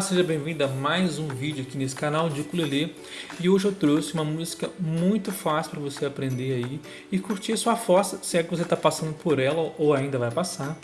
seja bem-vindo a mais um vídeo aqui nesse canal de ukulele e hoje eu trouxe uma música muito fácil para você aprender aí e curtir a sua força, se é que você está passando por ela ou ainda vai passar,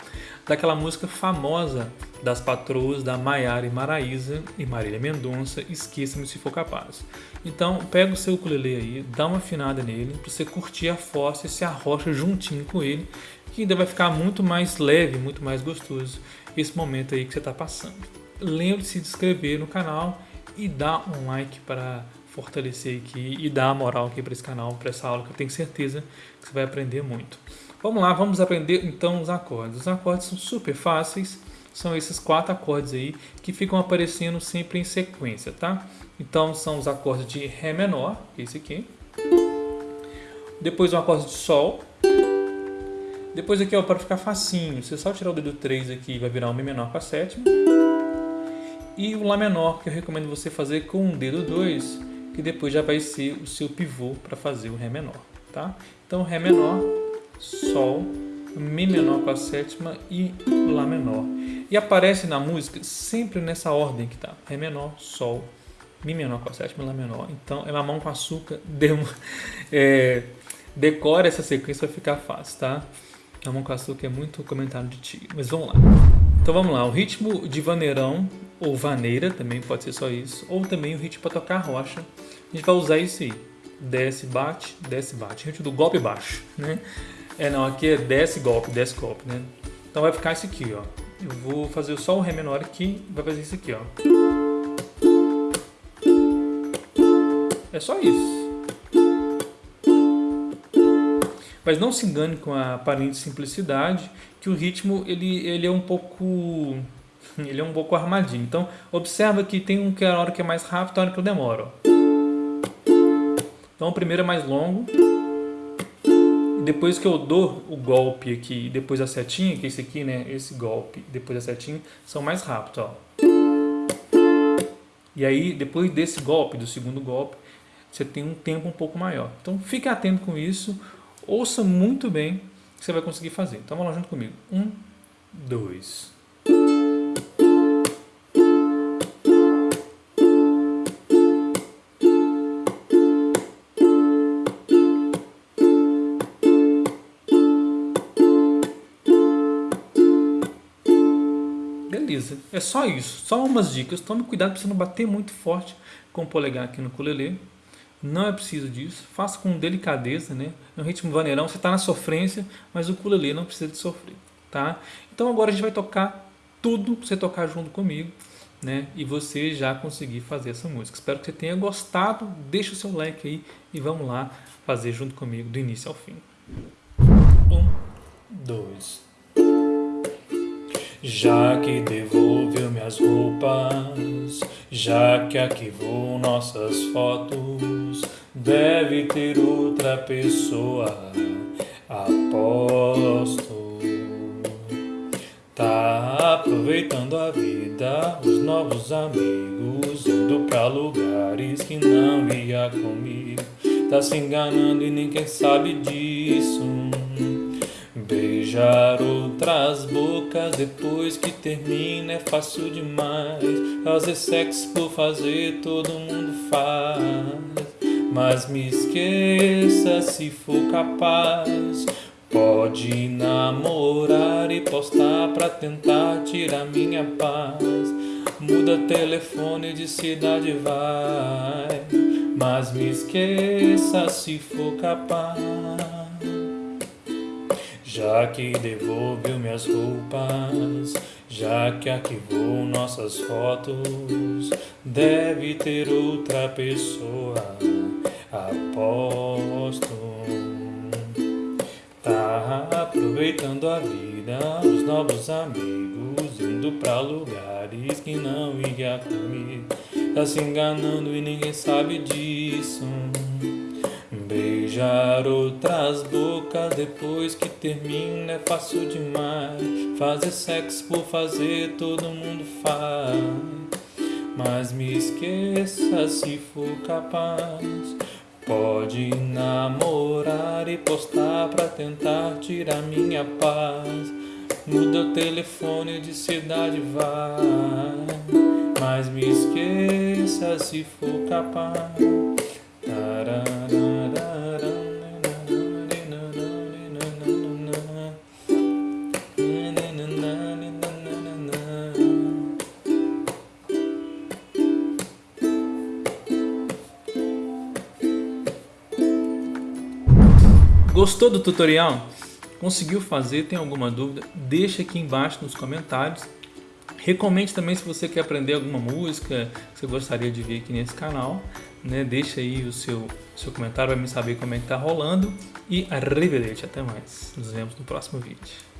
daquela música famosa das patroas da Maiara e Maraísa e Marília Mendonça, Esqueça-me se for capaz. Então pega o seu ukulele aí, dá uma afinada nele para você curtir a força e se arrocha juntinho com ele, que ainda vai ficar muito mais leve, muito mais gostoso esse momento aí que você está passando lembre-se de se inscrever no canal e dar um like para fortalecer aqui e dar moral aqui para esse canal, para essa aula que eu tenho certeza que você vai aprender muito. Vamos lá, vamos aprender então os acordes. Os acordes são super fáceis, são esses quatro acordes aí que ficam aparecendo sempre em sequência, tá? Então são os acordes de Ré menor, esse aqui. Depois um acorde de Sol. Depois aqui, ó, para ficar facinho, você só tirar o dedo 3 aqui vai virar um Mi menor com a sétima. E o Lá menor, que eu recomendo você fazer com o dedo 2, que depois já vai ser o seu pivô para fazer o Ré menor, tá? Então Ré menor, Sol, Mi menor com a sétima e Lá menor. E aparece na música sempre nessa ordem que tá, Ré menor, Sol, Mi menor com a sétima e Lá menor. Então é mamão com açúcar, deu, é, decora essa sequência vai ficar fácil, tá? Mamão com açúcar é muito comentário de ti, mas vamos lá. Então vamos lá, o ritmo de vaneirão ou vaneira, também pode ser só isso, ou também o ritmo para tocar rocha. A gente vai usar isso aí, desce, bate, desce, bate, ritmo do golpe baixo, né? É, não, aqui é desce, golpe, desce, golpe, né? Então vai ficar isso aqui, ó. Eu vou fazer só o Ré menor aqui, vai fazer isso aqui, ó. É só isso. Mas não se engane com a aparente simplicidade, que o ritmo ele, ele é um pouco ele é um pouco armadinho. Então, observa que tem um que é a hora que é mais rápido e a hora que eu demoro. Então, o primeiro é mais longo. Depois que eu dou o golpe aqui, depois a setinha, que é esse aqui, né? Esse golpe, depois a setinha, são mais rápidos, ó. E aí, depois desse golpe, do segundo golpe, você tem um tempo um pouco maior. Então, fique atento com isso. Ouça muito bem que você vai conseguir fazer. Então, vamos lá junto comigo. Um, dois, Beleza, é só isso, só umas dicas. Tome cuidado para você não bater muito forte com o polegar aqui no ukulele. Não é preciso disso, faça com delicadeza, né? É um ritmo vaneirão, você está na sofrência, mas o ukulele não precisa de sofrer, tá? Então agora a gente vai tocar tudo para você tocar junto comigo, né? E você já conseguir fazer essa música. Espero que você tenha gostado, deixa o seu like aí e vamos lá fazer junto comigo do início ao fim. Um, dois, já que devolveu minhas roupas, já que arquivou nossas fotos, deve ter outra pessoa, aposto. Tá aproveitando a vida, os novos amigos, indo pra lugares que não ia comigo. Tá se enganando e ninguém sabe disso. Beijar outras bocas depois que termina é fácil demais. Fazer sexo por fazer todo mundo faz. Mas me esqueça se for capaz. Pode namorar e postar pra tentar tirar minha paz. Muda telefone de cidade, vai. Mas me esqueça se for capaz. Já que devolveu minhas roupas, já que arquivou nossas fotos, deve ter outra pessoa, aposto. Tá aproveitando a vida, os novos amigos, indo pra lugares que não ia comigo. Tá se enganando e ninguém sabe disso. Beijar outras bocas depois que termina é fácil demais. Fazer sexo por fazer todo mundo faz. Mas me esqueça se for capaz. Pode namorar e postar pra tentar tirar minha paz. Muda o telefone de cidade, vai. mas me esqueça se for capaz. Gostou do tutorial? Conseguiu fazer? Tem alguma dúvida? Deixa aqui embaixo nos comentários. Recomende também se você quer aprender alguma música que você gostaria de ver aqui nesse canal. Né? Deixa aí o seu, seu comentário para me saber como é que tá rolando. E arrivederci, até mais. Nos vemos no próximo vídeo.